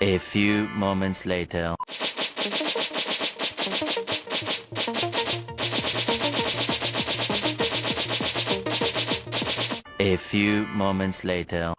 A few moments later. A few moments later.